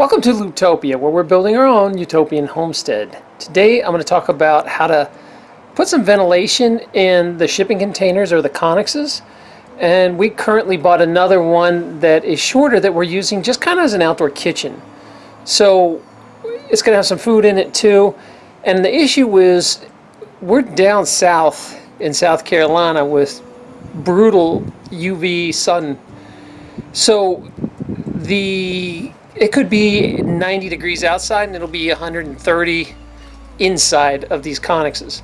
Welcome to Looptopia, where we're building our own utopian homestead. Today I'm going to talk about how to put some ventilation in the shipping containers or the connexes. And we currently bought another one that is shorter that we're using just kind of as an outdoor kitchen. So it's going to have some food in it too. And the issue is we're down south in South Carolina with brutal UV sun. So the it could be 90 degrees outside and it'll be 130 inside of these connexes.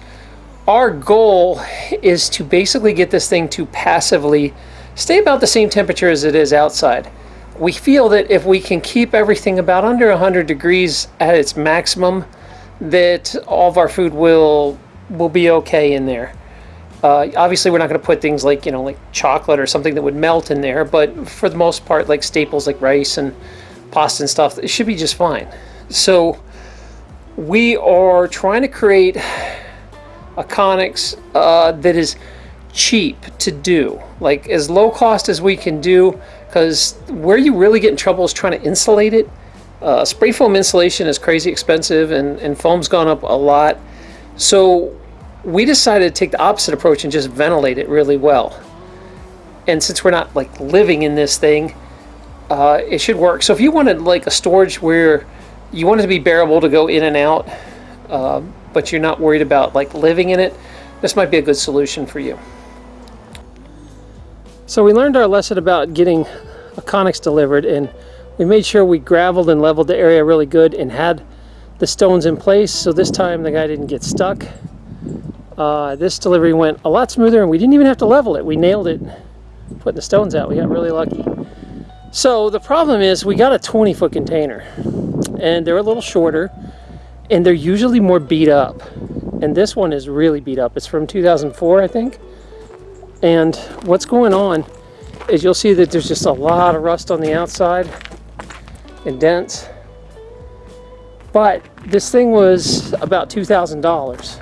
Our goal is to basically get this thing to passively stay about the same temperature as it is outside. We feel that if we can keep everything about under 100 degrees at its maximum, that all of our food will will be okay in there. Uh, obviously, we're not going to put things like you know like chocolate or something that would melt in there, but for the most part, like staples like rice and and stuff, it should be just fine. So we are trying to create a Connex uh, that is cheap to do, like as low cost as we can do, because where you really get in trouble is trying to insulate it. Uh, spray foam insulation is crazy expensive and, and foam's gone up a lot. So we decided to take the opposite approach and just ventilate it really well. And since we're not like living in this thing, uh, it should work. So if you wanted like a storage where you want it to be bearable to go in and out, uh, but you're not worried about like living in it, this might be a good solution for you. So we learned our lesson about getting a Connex delivered and we made sure we graveled and leveled the area really good and had the stones in place so this time the guy didn't get stuck. Uh, this delivery went a lot smoother and we didn't even have to level it. We nailed it putting the stones out. We got really lucky. So the problem is we got a 20 foot container and they're a little shorter and they're usually more beat up. And this one is really beat up. It's from 2004, I think. And what's going on is you'll see that there's just a lot of rust on the outside and dents. But this thing was about $2,000,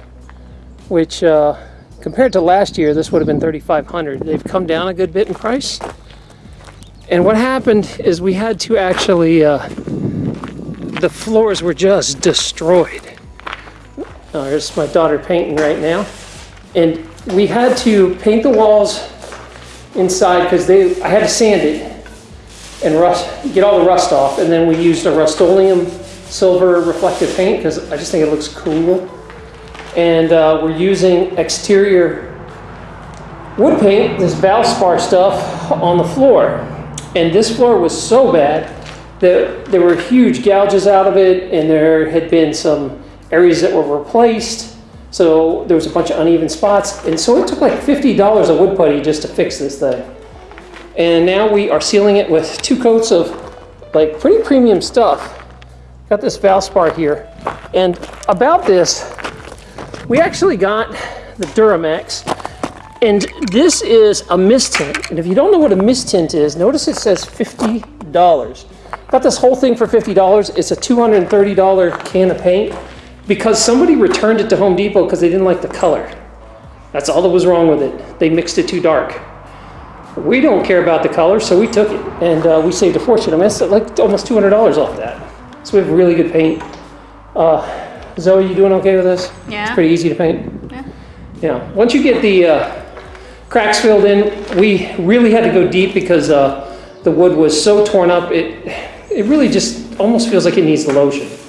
which uh, compared to last year, this would have been 3,500. They've come down a good bit in price. And what happened is we had to actually, uh, the floors were just destroyed. Oh, here's my daughter painting right now. And we had to paint the walls inside because they, I had to sand it and rust, get all the rust off. And then we used a Rust-Oleum silver reflective paint because I just think it looks cool. And uh, we're using exterior wood paint, this Valspar stuff, on the floor. And this floor was so bad that there were huge gouges out of it and there had been some areas that were replaced. So there was a bunch of uneven spots. And so it took like $50 of wood putty just to fix this thing. And now we are sealing it with two coats of like pretty premium stuff. Got this Valspar here. And about this, we actually got the Duramax and this is a mistint. And if you don't know what a mistint is, notice it says $50. Got this whole thing for $50. It's a $230 can of paint because somebody returned it to Home Depot because they didn't like the color. That's all that was wrong with it. They mixed it too dark. We don't care about the color, so we took it and uh, we saved a fortune. I mean, it's like almost $200 off that. So we have really good paint. Uh, Zoe, you doing okay with this? Yeah. It's pretty easy to paint. Yeah. Yeah. Once you get the uh, cracks filled in. We really had to go deep because uh, the wood was so torn up. It it really just almost feels like it needs lotion.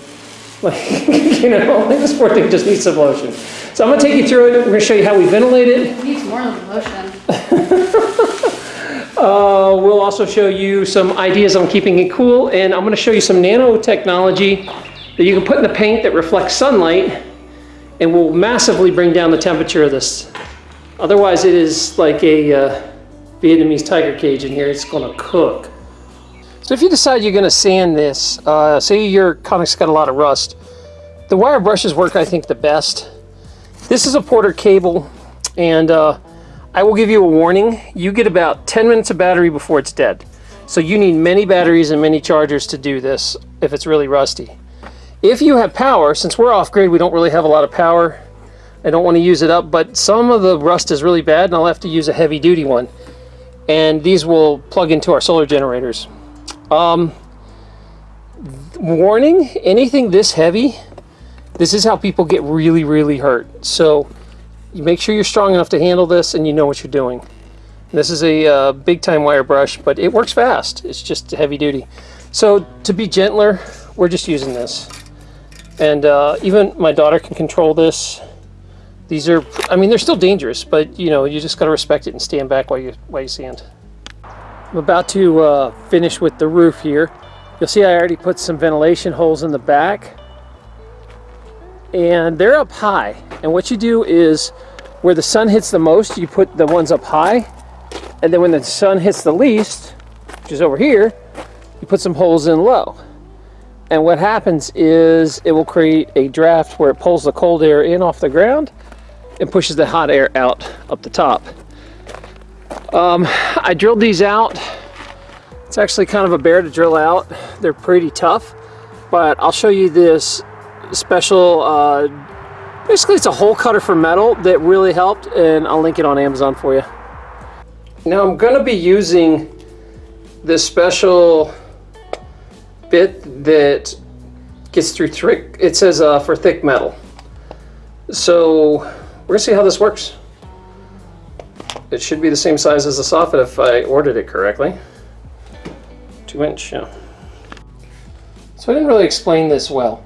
Like, you know, this poor thing just needs some lotion. So I'm going to take you through it. We're going to show you how we ventilate it. It needs more than lotion. Uh, we'll also show you some ideas on keeping it cool. And I'm going to show you some nanotechnology that you can put in the paint that reflects sunlight and will massively bring down the temperature of this Otherwise, it is like a uh, Vietnamese tiger cage in here. It's going to cook. So if you decide you're going to sand this, uh, say your Connex got a lot of rust, the wire brushes work, I think, the best. This is a Porter-Cable, and uh, I will give you a warning. You get about 10 minutes of battery before it's dead. So you need many batteries and many chargers to do this if it's really rusty. If you have power, since we're off-grid, we don't really have a lot of power, I don't want to use it up, but some of the rust is really bad and I'll have to use a heavy duty one. And these will plug into our solar generators. Um, warning, anything this heavy, this is how people get really, really hurt. So you make sure you're strong enough to handle this and you know what you're doing. This is a uh, big time wire brush, but it works fast. It's just heavy duty. So to be gentler, we're just using this. And uh, even my daughter can control this. These are, I mean, they're still dangerous, but you know, you just got to respect it and stand back while you, while you sand. I'm about to uh, finish with the roof here. You'll see I already put some ventilation holes in the back. And they're up high. And what you do is, where the sun hits the most, you put the ones up high. And then when the sun hits the least, which is over here, you put some holes in low. And what happens is it will create a draft where it pulls the cold air in off the ground and pushes the hot air out up the top. Um, I drilled these out. It's actually kind of a bear to drill out. They're pretty tough, but I'll show you this special, uh, basically it's a hole cutter for metal that really helped and I'll link it on Amazon for you. Now I'm gonna be using this special bit that gets through thick, it says uh, for thick metal. So we're gonna see how this works. It should be the same size as the soffit if I ordered it correctly. Two inch, yeah. So I didn't really explain this well.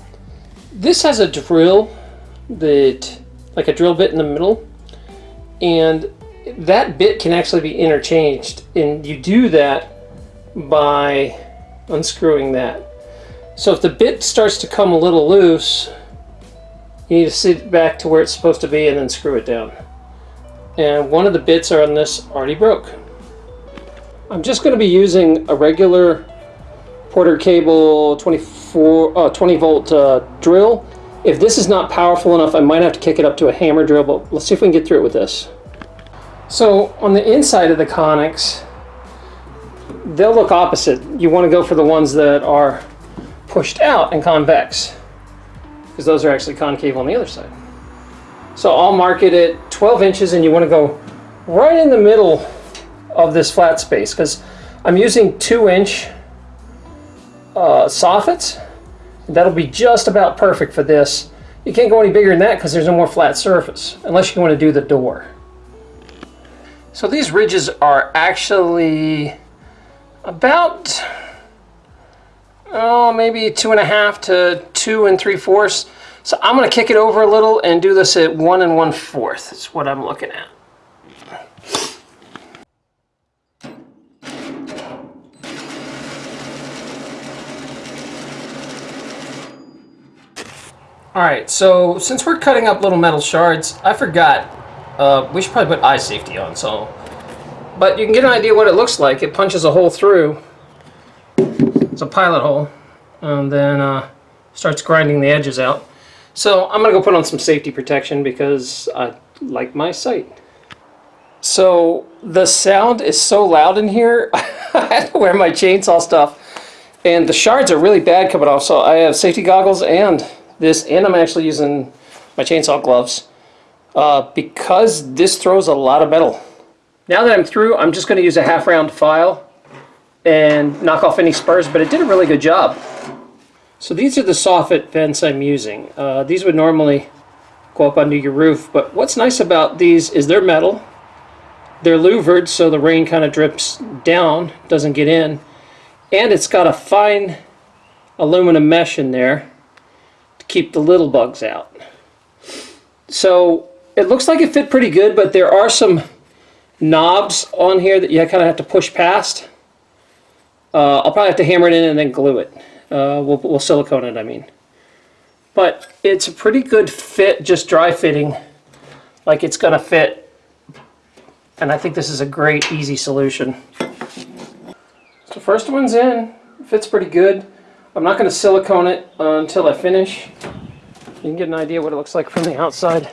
This has a drill that, like a drill bit in the middle, and that bit can actually be interchanged, and you do that by unscrewing that. So if the bit starts to come a little loose, you need to sit back to where it's supposed to be and then screw it down. And one of the bits are on this already broke. I'm just going to be using a regular Porter-Cable 24, uh, 20 volt uh, drill. If this is not powerful enough, I might have to kick it up to a hammer drill, but let's see if we can get through it with this. So on the inside of the Conex, they'll look opposite. You want to go for the ones that are pushed out and convex because those are actually concave on the other side. So I'll mark it at 12 inches and you want to go right in the middle of this flat space because I'm using two inch uh, soffits. That'll be just about perfect for this. You can't go any bigger than that because there's no more flat surface unless you want to do the door. So these ridges are actually about oh, maybe two and a half to two and three fourths. So I'm going to kick it over a little and do this at one and one fourth. That's what I'm looking at. Alright, so since we're cutting up little metal shards, I forgot, uh, we should probably put eye safety on, so... But you can get an idea what it looks like. It punches a hole through, it's a pilot hole and then uh, starts grinding the edges out. So I'm gonna go put on some safety protection because I like my sight. So the sound is so loud in here, I had to wear my chainsaw stuff and the shards are really bad coming off so I have safety goggles and this and I'm actually using my chainsaw gloves uh, because this throws a lot of metal. Now that I'm through I'm just going to use a half round file and knock off any spurs, but it did a really good job. So these are the soffit vents I'm using. Uh, these would normally go up under your roof, but what's nice about these is they're metal. They're louvered, so the rain kind of drips down, doesn't get in. And it's got a fine aluminum mesh in there to keep the little bugs out. So it looks like it fit pretty good, but there are some knobs on here that you kind of have to push past. Uh, I'll probably have to hammer it in and then glue it. Uh, we'll, we'll silicone it, I mean. But it's a pretty good fit, just dry fitting, like it's going to fit. And I think this is a great, easy solution. So first one's in, fits pretty good. I'm not going to silicone it until I finish. You can get an idea what it looks like from the outside.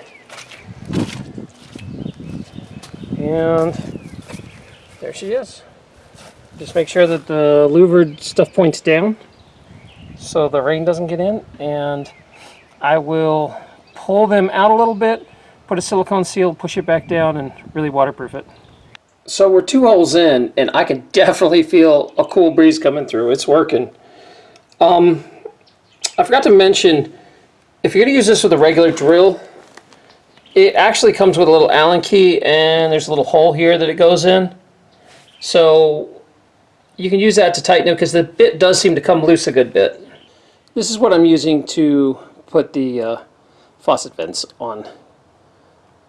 And there she is. Just make sure that the louvered stuff points down so the rain doesn't get in. And I will pull them out a little bit, put a silicone seal, push it back down, and really waterproof it. So we're two holes in, and I can definitely feel a cool breeze coming through. It's working. Um, I forgot to mention, if you're going to use this with a regular drill, it actually comes with a little Allen key and there's a little hole here that it goes in. So you can use that to tighten it because the bit does seem to come loose a good bit. This is what I'm using to put the uh, soffit vents on.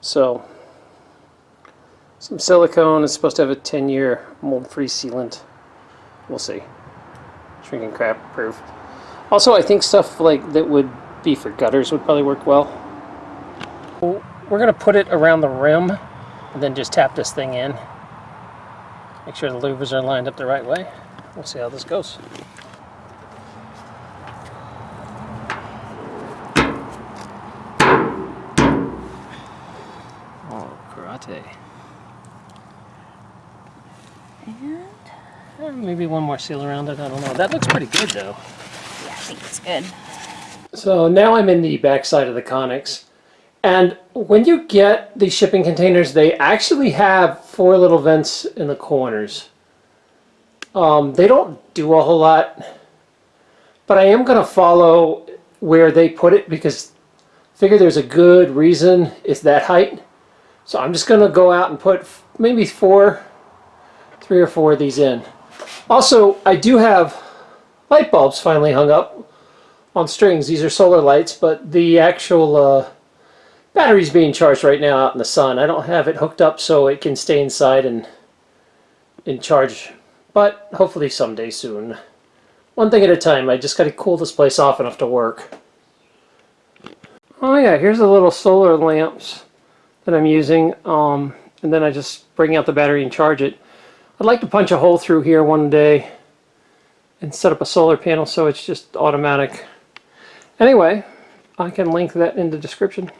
So some silicone is supposed to have a 10 year mold free sealant. We'll see. Shrinking crap proof. Also I think stuff like that would be for gutters would probably work well. We're going to put it around the rim and then just tap this thing in. Make sure the louvers are lined up the right way. We'll see how this goes. Oh, karate. And uh, maybe one more seal around it. I don't know. That looks pretty good though. Yeah, I think it's good. So now I'm in the back side of the Conex. And when you get these shipping containers, they actually have four little vents in the corners. Um, they don't do a whole lot, but I am going to follow where they put it because I figure there's a good reason it's that height. So I'm just going to go out and put maybe four, three or four of these in. Also, I do have light bulbs finally hung up on strings. These are solar lights, but the actual uh, battery's being charged right now out in the sun. I don't have it hooked up so it can stay inside and in charge, but hopefully someday soon. One thing at a time. I just got to cool this place off enough to work. Oh yeah, here's the little solar lamps that I'm using. Um, and then I just bring out the battery and charge it. I'd like to punch a hole through here one day and set up a solar panel so it's just automatic. Anyway, I can link that in the description.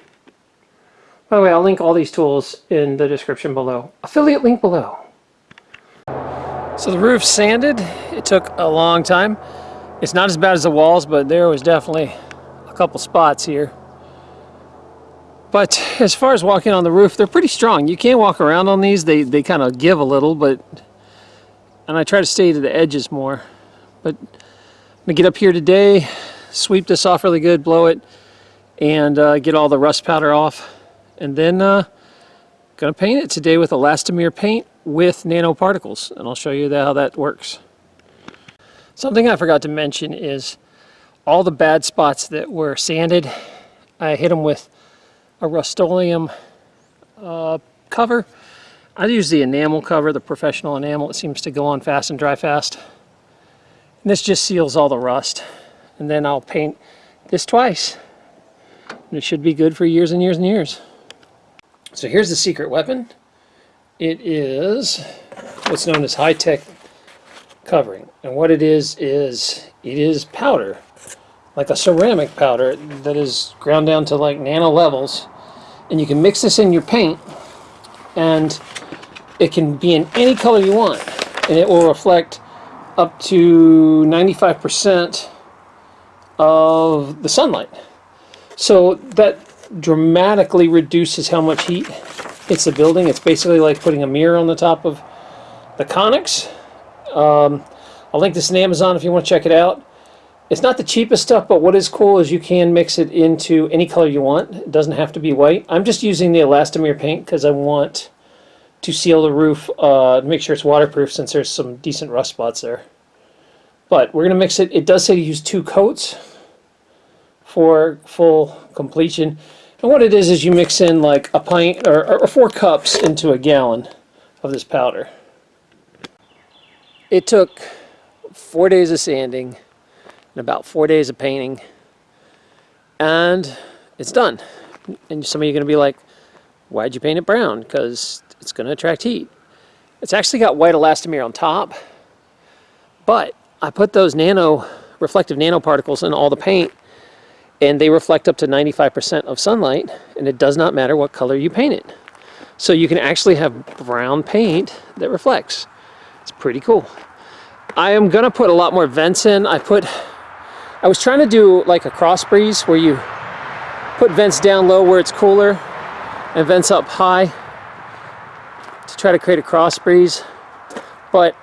By the way, I'll link all these tools in the description below. Affiliate link below. So the roof sanded. It took a long time. It's not as bad as the walls, but there was definitely a couple spots here. But as far as walking on the roof, they're pretty strong. You can't walk around on these. They, they kind of give a little, but... And I try to stay to the edges more. But I'm going to get up here today, sweep this off really good, blow it, and uh, get all the rust powder off and then uh, gonna paint it today with elastomeric paint with nanoparticles and I'll show you how that works. Something I forgot to mention is all the bad spots that were sanded I hit them with a Rust-Oleum uh, cover. I use the enamel cover, the professional enamel. It seems to go on fast and dry fast. And this just seals all the rust. And then I'll paint this twice. And it should be good for years and years and years. So here's the secret weapon. It is what's known as high-tech covering. And what it is, is it is powder, like a ceramic powder that is ground down to like nano levels. And you can mix this in your paint and it can be in any color you want. And it will reflect up to 95% of the sunlight. So that dramatically reduces how much heat hits the building. It's basically like putting a mirror on the top of the Conex. Um, I'll link this in Amazon if you want to check it out. It's not the cheapest stuff, but what is cool is you can mix it into any color you want. It doesn't have to be white. I'm just using the elastomeric paint because I want to seal the roof, uh, make sure it's waterproof since there's some decent rust spots there. But we're going to mix it. It does say to use two coats for full completion. And what it is, is you mix in like a pint or, or four cups into a gallon of this powder. It took four days of sanding and about four days of painting and it's done. And some of you are going to be like, why'd you paint it brown? Because it's going to attract heat. It's actually got white elastomeric on top, but I put those nano reflective nanoparticles in all the paint and they reflect up to 95% of sunlight and it does not matter what color you paint it. So you can actually have brown paint that reflects. It's pretty cool. I am gonna put a lot more vents in. I put, I was trying to do like a cross breeze where you put vents down low where it's cooler and vents up high to try to create a cross breeze. But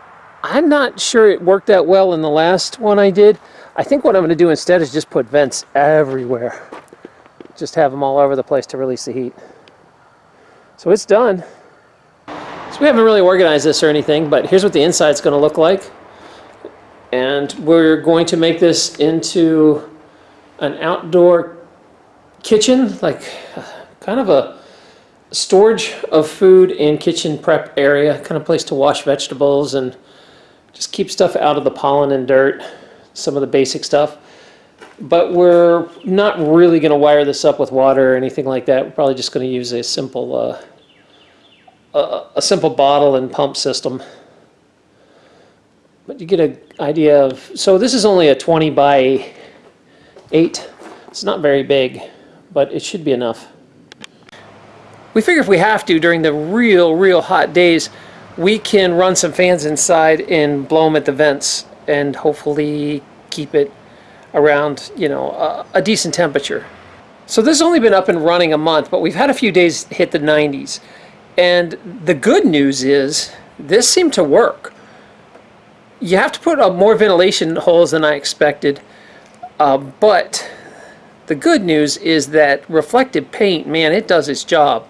I'm not sure it worked that well in the last one I did. I think what I'm going to do instead is just put vents everywhere. Just have them all over the place to release the heat. So it's done. So we haven't really organized this or anything, but here's what the inside's going to look like. And we're going to make this into an outdoor kitchen, like kind of a storage of food and kitchen prep area, kind of place to wash vegetables and just keep stuff out of the pollen and dirt, some of the basic stuff. But we're not really going to wire this up with water or anything like that. We're probably just going to use a simple, uh, a, a simple bottle and pump system. But you get an idea of, so this is only a 20 by 8. It's not very big, but it should be enough. We figure if we have to during the real, real hot days, we can run some fans inside and blow them at the vents and hopefully keep it around, you know, a, a decent temperature. So this has only been up and running a month, but we've had a few days hit the 90s. And the good news is this seemed to work. You have to put up more ventilation holes than I expected, uh, but the good news is that reflective paint, man, it does its job.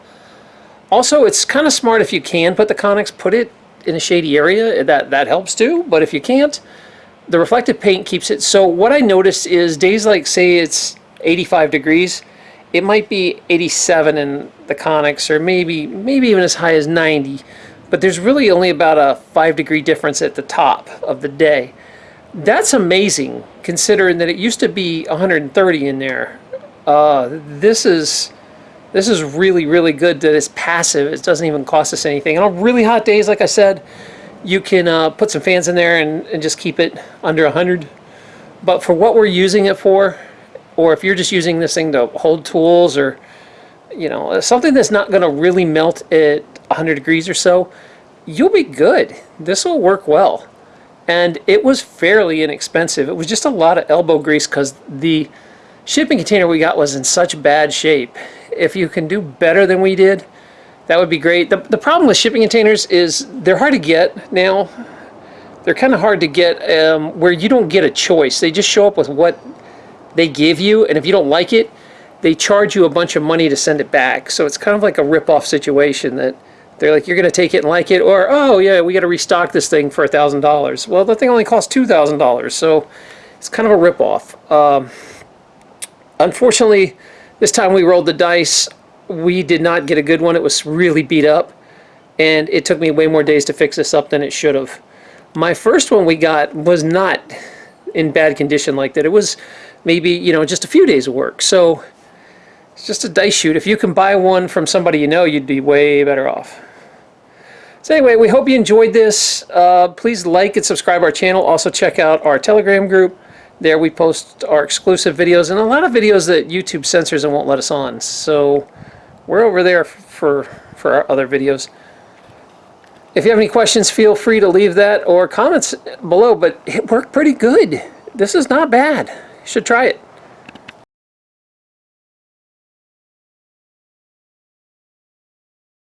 Also, it's kind of smart if you can put the Conex, put it in a shady area. That, that helps too, but if you can't, the reflective paint keeps it. So what I noticed is days like, say it's 85 degrees, it might be 87 in the Conex or maybe, maybe even as high as 90. But there's really only about a 5 degree difference at the top of the day. That's amazing, considering that it used to be 130 in there. Uh, this is this is really, really good that it's passive. It doesn't even cost us anything. And on really hot days, like I said, you can uh, put some fans in there and, and just keep it under 100. But for what we're using it for, or if you're just using this thing to hold tools or, you know, something that's not going to really melt at 100 degrees or so, you'll be good. This will work well. And it was fairly inexpensive. It was just a lot of elbow grease because the shipping container we got was in such bad shape. If you can do better than we did, that would be great. The, the problem with shipping containers is they're hard to get now. They're kind of hard to get um, where you don't get a choice. They just show up with what they give you, and if you don't like it, they charge you a bunch of money to send it back. So it's kind of like a rip-off situation that they're like, you're going to take it and like it, or, oh, yeah, we got to restock this thing for $1,000. Well, the thing only costs $2,000, so it's kind of a rip-off. Um, Unfortunately, this time we rolled the dice. We did not get a good one. It was really beat up. And it took me way more days to fix this up than it should have. My first one we got was not in bad condition like that. It was maybe, you know, just a few days of work. So it's just a dice shoot. If you can buy one from somebody you know, you'd be way better off. So anyway, we hope you enjoyed this. Uh, please like and subscribe our channel. Also check out our Telegram group. There we post our exclusive videos and a lot of videos that YouTube censors and won't let us on. So we're over there for, for our other videos. If you have any questions, feel free to leave that or comments below, but it worked pretty good. This is not bad. You should try it.